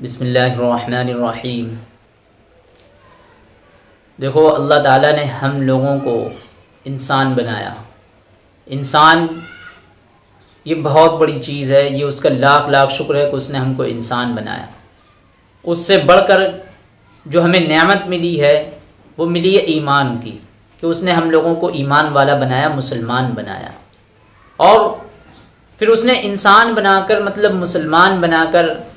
बिसमीम देखो, अल्लाह ताला ने हम लोगों को इंसान बनाया। इंसान, ये बहुत बड़ी चीज़ है, ये उसका लाख लाख शुक्र है कि उसने हमको इंसान बनाया। उससे बढ़कर जो हमें नेमत मिली है, वो मिली है ईमान की, कि उसने हम लोगों को ईमान वाला बनाया, मुसलमान बनाया। और फिर उसने इंसान बनाकर मतलब मुसलमान बनाकर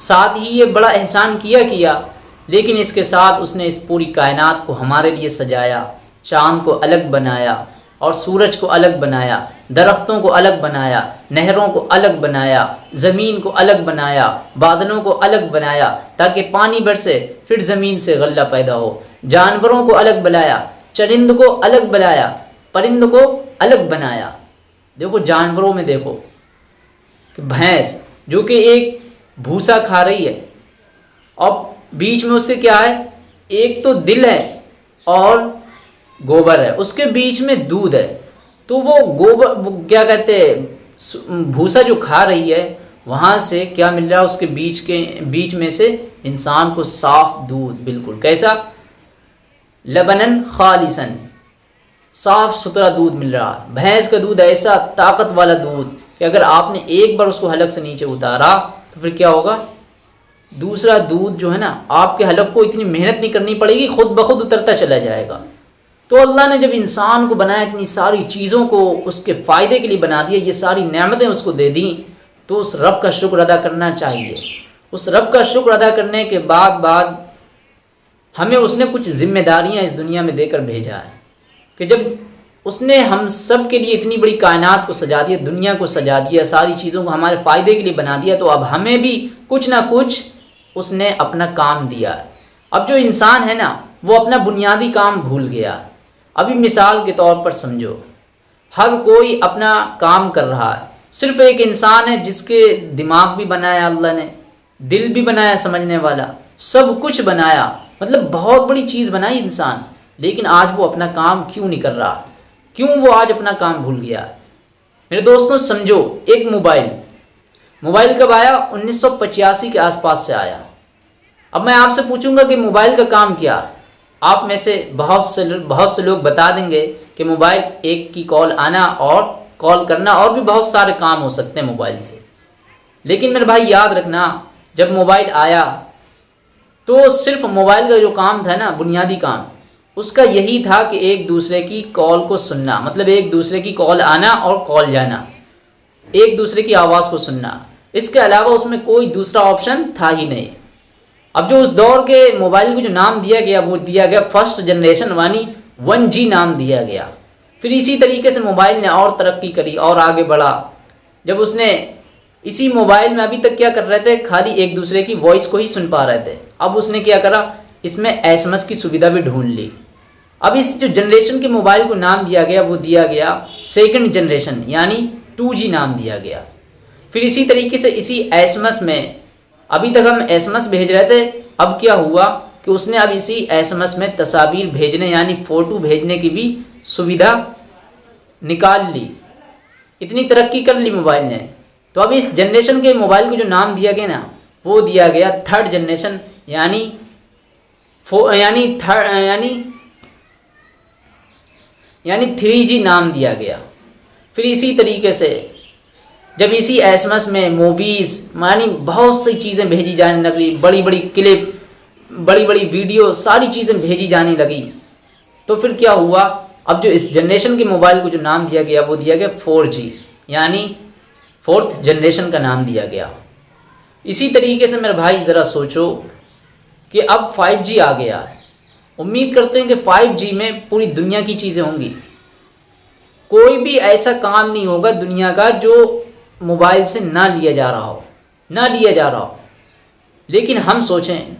साथ ही ये बड़ा एहसान किया किया, लेकिन इसके साथ उसने इस पूरी कायनात को हमारे लिए सजाया, चाँद को अलग बनाया और सूरज को अलग बनाया, दरख्तों को अलग बनाया, नहरों को अलग बनाया, ज़मीन को अलग बनाया, बादलों को अलग बनाया, ताकि पानी बरसे, फिर ज़मीन से गल्ला पैदा हो। जानवरों को अलग बनाया, चरिंद को अलग बनाया, परिंद को अलग बनाया। देखो, जानवरों में देखो कि भैंस, जो कि एक भूसा खा रही है। और बीच में उसके क्या है? एक तो दिल है और गोबर है। उसके बीच में दूध है। तो वो गोबर क्या कहते हैं भूसा जो खा रही है, वहाँ से क्या मिल रहा है? उसके बीच के, बीच में से इंसान को साफ़ दूध, बिल्कुल। कैसा? लबनन खालिसन। साफ़ सुथरा दूध मिल रहा है। भैंस का दूध ऐसा ताकत वाला दूध कि अगर आपने एक बार उसको हलक से नीचे उतारा तो फिर क्या होगा? दूसरा दूध जो है ना, आपके हलक को इतनी मेहनत नहीं करनी पड़ेगी, खुद ब खुद उतरता चला जाएगा। तो अल्लाह ने जब इंसान को बनाया, इतनी सारी चीज़ों को उसके फ़ायदे के लिए बना दिया, ये सारी नेमतें उसको दे दी तो उस रब का शुक्र अदा करना चाहिए। उस रब का शुक्र अदा करने के बाद बाद हमें उसने कुछ जिम्मेदारियाँ इस दुनिया में देकर भेजा है। कि जब उसने हम सब के लिए इतनी बड़ी कायनात को सजा दिया, दुनिया को सजा दिया, सारी चीज़ों को हमारे फ़ायदे के लिए बना दिया तो अब हमें भी कुछ ना कुछ उसने अपना काम दिया है। अब जो इंसान है ना, वो अपना बुनियादी काम भूल गया। अभी मिसाल के तौर पर समझो, हर कोई अपना काम कर रहा है। सिर्फ़ एक इंसान है जिसके दिमाग भी बनाया अल्लाह ने, दिल भी बनाया समझने वाला, सब कुछ बनाया। मतलब बहुत बड़ी चीज़ बनाई इंसान, लेकिन आज वो अपना काम क्यों नहीं कर रहा? क्यों वो आज अपना काम भूल गया? मेरे दोस्तों, समझो, एक मोबाइल। मोबाइल कब आया? 1985 के आसपास से आया। अब मैं आपसे पूछूँगा कि मोबाइल का काम क्या? आप में से बहुत से बहुत से लोग बता देंगे कि मोबाइल एक की कॉल आना और कॉल करना और भी बहुत सारे काम हो सकते हैं मोबाइल से। लेकिन मेरे भाई, याद रखना, जब मोबाइल आया तो सिर्फ़ मोबाइल का जो काम था ना, बुनियादी काम उसका यही था कि एक दूसरे की कॉल को सुनना। मतलब एक दूसरे की कॉल आना और कॉल जाना। एक दूसरे की आवाज़ को सुनना। इसके अलावा उसमें कोई दूसरा ऑप्शन था ही नहीं। अब जो उस दौर के मोबाइल को जो नाम दिया गया, वो दिया गया फ़र्स्ट जनरेशन वानी वन जी नाम दिया गया। फिर इसी तरीके से मोबाइल ने और तरक्की करी और आगे बढ़ा। जब उसने इसी मोबाइल में अभी तक क्या कर रहे थे, खाली एक दूसरे की वॉइस को ही सुन पा रहे थे। अब उसने क्या करा, इसमें एसएमएस की सुविधा भी ढूंढ ली। अब इस जो जनरेशन के मोबाइल को नाम दिया गया, वो दिया गया सेकंड जनरेशन यानी टू जी नाम दिया गया। फिर इसी तरीके से इसी एसएमएस में, अभी तक हम एसएमएस भेज रहे थे, अब क्या हुआ कि उसने अब इसी एसएमएस में तस्वीर भेजने, यानी फ़ोटो भेजने की भी सुविधा निकाल ली। इतनी तरक्की कर ली मोबाइल ने। तो अब इस जनरेशन के मोबाइल को जो नाम दिया गया ना, वो दिया गया थर्ड जनरेशन यानी यानी थर्ड यानी यानी थ्री जी नाम दिया गया। फिर इसी तरीके से जब इसी एस में मूवीज़ यानी बहुत सी चीज़ें भेजी जाने लगी बड़ी बड़ी क्लिप बड़ी बड़ी वीडियो सारी चीज़ें भेजी जाने लगी। तो फिर क्या हुआ? अब जो इस जनरेशन के मोबाइल को जो नाम दिया गया, वो दिया गया फोर जी यानी फोर्थ जनरेशन का नाम दिया गया। इसी तरीके से मेरे भाई, ज़रा सोचो कि अब फाइव जी आ गया। है उम्मीद करते हैं कि फाइव जी में पूरी दुनिया की चीज़ें होंगी। कोई भी ऐसा काम नहीं होगा दुनिया का जो मोबाइल से ना लिया जा रहा हो, ना लिया जा रहा हो। लेकिन हम सोचें,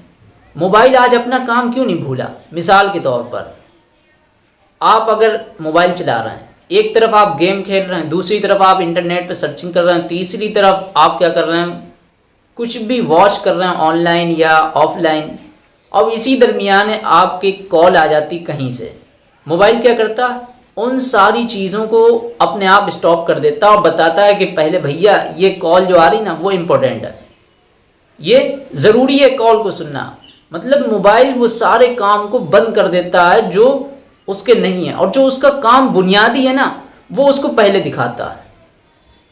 मोबाइल आज अपना काम क्यों नहीं भूला? मिसाल के तौर पर, आप अगर मोबाइल चला रहे हैं, एक तरफ़ आप गेम खेल रहे हैं, दूसरी तरफ़ आप इंटरनेट पर सर्चिंग कर रहे हैं, तीसरी तरफ़ आप क्या कर रहे हैं, कुछ भी वॉच कर रहे हैं, ऑनलाइन या ऑफलाइन अब इसी दरमियान आपकी कॉल आ जाती कहीं से। मोबाइल क्या करता? उन सारी चीज़ों को अपने आप स्टॉप कर देता और बताता है कि पहले भैया, ये कॉल जो आ रही ना, वो इम्पोर्टेंट है। ये ज़रूरी है कॉल को सुनना। मतलब मोबाइल वो सारे काम को बंद कर देता है जो उसके नहीं है। और जो उसका काम बुनियादी है ना, वो उसको पहले दिखाता है।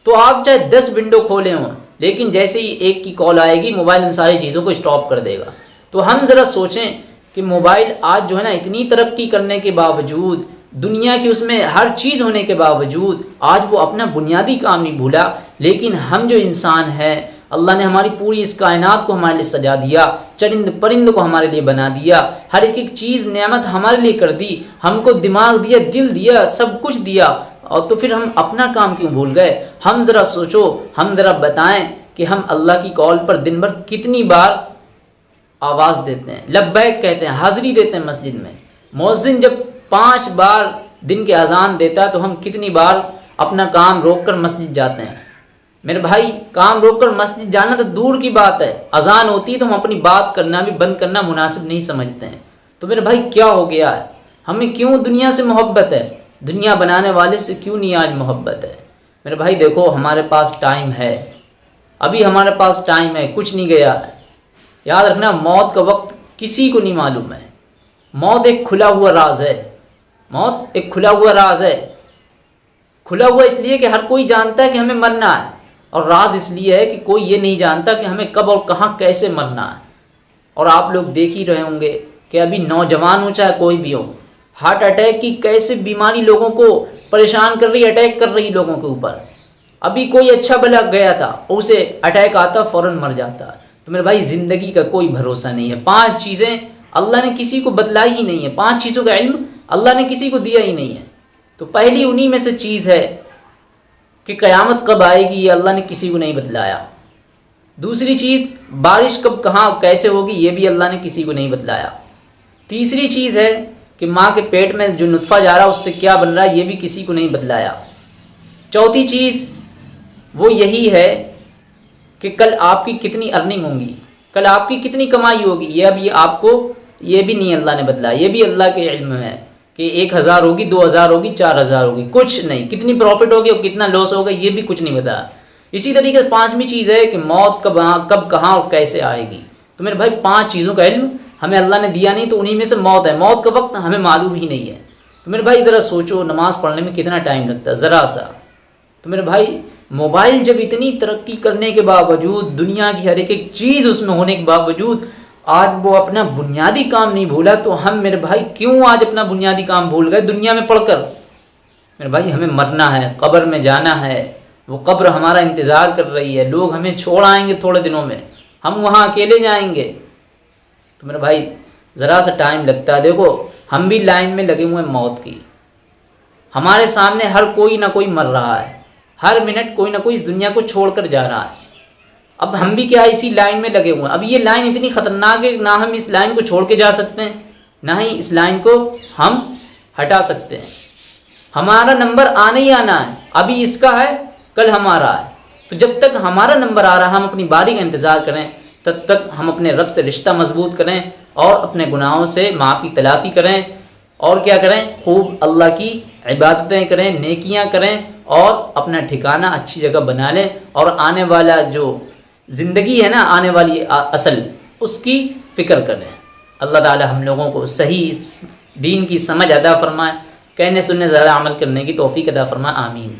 तो आप चाहे दस विंडो खोले हों, लेकिन जैसे ही एक की कॉल आएगी, मोबाइल उन सारी चीज़ों को स्टॉप कर देगा। तो हम ज़रा सोचें कि मोबाइल आज जो है ना इतनी तरक्की करने के बावजूद, दुनिया की उसमें हर चीज़ होने के बावजूद, आज वो अपना बुनियादी काम नहीं भूला। लेकिन हम जो इंसान हैं, अल्लाह ने हमारी पूरी इस कायनात को हमारे लिए सजा दिया, चरिंद परिंद को हमारे लिए बना दिया, हर एक एक चीज़, नेमत हमारे लिए कर दी, हमको दिमाग दिया, दिल दिया, सब कुछ दिया, और तो फिर हम अपना काम क्यों भूल गए? हम ज़रा सोचो, हम ज़रा बताएँ कि हम अल्लाह की कॉल पर दिन भर कितनी बार आवाज़ देते हैं, लब्बैक कहते हैं, हाज़िरी देते हैं मस्जिद में। मौजिन जब पाँच बार दिन के अजान देता है तो हम कितनी बार अपना काम रोक कर मस्जिद जाते हैं। मेरे भाई, काम रोक कर मस्जिद जाना तो दूर की बात है। अजान होती है तो हम अपनी बात करना भी बंद करना मुनासिब नहीं समझते हैं। तो मेरे भाई, क्या हो गया है? हमें क्यों दुनिया से मोहब्बत है? दुनिया बनाने वाले से क्यों नहीं आज मोहब्बत है? मेरे भाई, देखो, हमारे पास टाइम है। अभी हमारे पास टाइम है, कुछ नहीं गया है। याद रखना, मौत का वक्त किसी को नहीं मालूम है। मौत एक खुला हुआ राज है। मौत एक खुला हुआ राज है। खुला हुआ इसलिए कि हर कोई जानता है कि हमें मरना है। और राज इसलिए है कि कोई ये नहीं जानता कि हमें कब और कहाँ कैसे मरना है। और आप लोग देख ही रहे होंगे कि अभी नौजवान हो चाहे कोई भी हो, हार्ट अटैक की कैसे बीमारी लोगों को परेशान कर रही, अटैक कर रही लोगों के ऊपर। अभी कोई अच्छा भला गया था, उसे अटैक आता, फ़ौरन मर जाता तो मेरे भाई, ज़िंदगी का कोई भरोसा नहीं है। पाँच चीज़ें अल्लाह ने किसी को बतलाई ही नहीं है। पाँच चीज़ों का इल्म अल्लाह ने किसी को दिया ही नहीं है। तो पहली उन्हीं में से चीज़ है कि क़यामत कब आएगी, ये अल्लाह ने किसी को नहीं बतलाया। दूसरी चीज़, बारिश कब कहाँ, कैसे होगी, ये भी अल्लाह ने किसी को नहीं बतलाया। तीसरी चीज़ है कि माँ के पेट में जो नुतफ़ा जा रहा है उससे क्या बन रहा है ये भी किसी को नहीं बतलाया। चौथी चीज़, वो यही है कि कल आपकी कितनी अर्निंग होंगी? कल आपकी कितनी कमाई होगी? ये अब ये आपको, ये भी नहीं अल्लाह ने बतलाया ये भी अल्लाह के इल्म है कि एक हज़ार होगी, दो हज़ार होगी, चार हज़ार होगी। कुछ नहीं। कितनी प्रॉफिट होगी और कितना लॉस होगा, ये भी कुछ नहीं बताया इसी तरीके से पाँचवीं चीज़ है कि मौत कब कब, कहाँ और कैसे आएगी। तो मेरे भाई, पाँच चीज़ों का इल्म हमें अल्लाह ने दिया नहीं तो उन्हीं में से मौत है। मौत का वक्त हमें मालूम ही नहीं है। तो मेरे भाई, ज़रा सोचो, नमाज़ पढ़ने में कितना टाइम लगता है? ज़रा सा। तो मेरे भाई, मोबाइल जब इतनी तरक्की करने के बावजूद, दुनिया की हर एक एक चीज़ उसमें होने के बावजूद, आज वो अपना बुनियादी काम नहीं भूला तो हम मेरे भाई क्यों आज अपना बुनियादी काम भूल गए दुनिया में पढ़कर? मेरे भाई, हमें मरना है, कब्र में जाना है, वो कब्र हमारा इंतज़ार कर रही है, लोग हमें छोड़ आएँगे थोड़े दिनों में, हम वहाँ अकेले जाएँगे। तो मेरे भाई, ज़रा सा टाइम लगता है। देखो, हम भी लाइन में लगे हुए हैं मौत की। हमारे सामने हर कोई ना कोई मर रहा है। हर मिनट कोई ना कोई इस दुनिया को छोड़कर जा रहा है। अब हम भी क्या इसी लाइन में लगे हुए हैं? अब ये लाइन इतनी ख़तरनाक है ना हम इस लाइन को छोड़ के जा सकते हैं, ना ही इस लाइन को हम हटा सकते हैं। हमारा नंबर आने ही आना है। अभी इसका है, कल हमारा है। तो जब तक हमारा नंबर आ रहा है, हम अपनी बारी का इंतज़ार करें, तब तक हम अपने रब से रिश्ता मज़बूत करें और अपने गुनाहों से माफ़ी तलाफ़ी करें। और क्या करें? खूब अल्लाह की इबादतें करें, नेकियाँ करें और अपना ठिकाना अच्छी जगह बना लें। और आने वाला जो ज़िंदगी है ना, आने वाली असल, उसकी फ़िक्र करें। अल्लाह ताला हम लोगों को सही दीन की समझ अदा फरमाए। कहने सुनने ज़्यादा अमल करने की तोफ़ी अदा फरमाए। आमीन।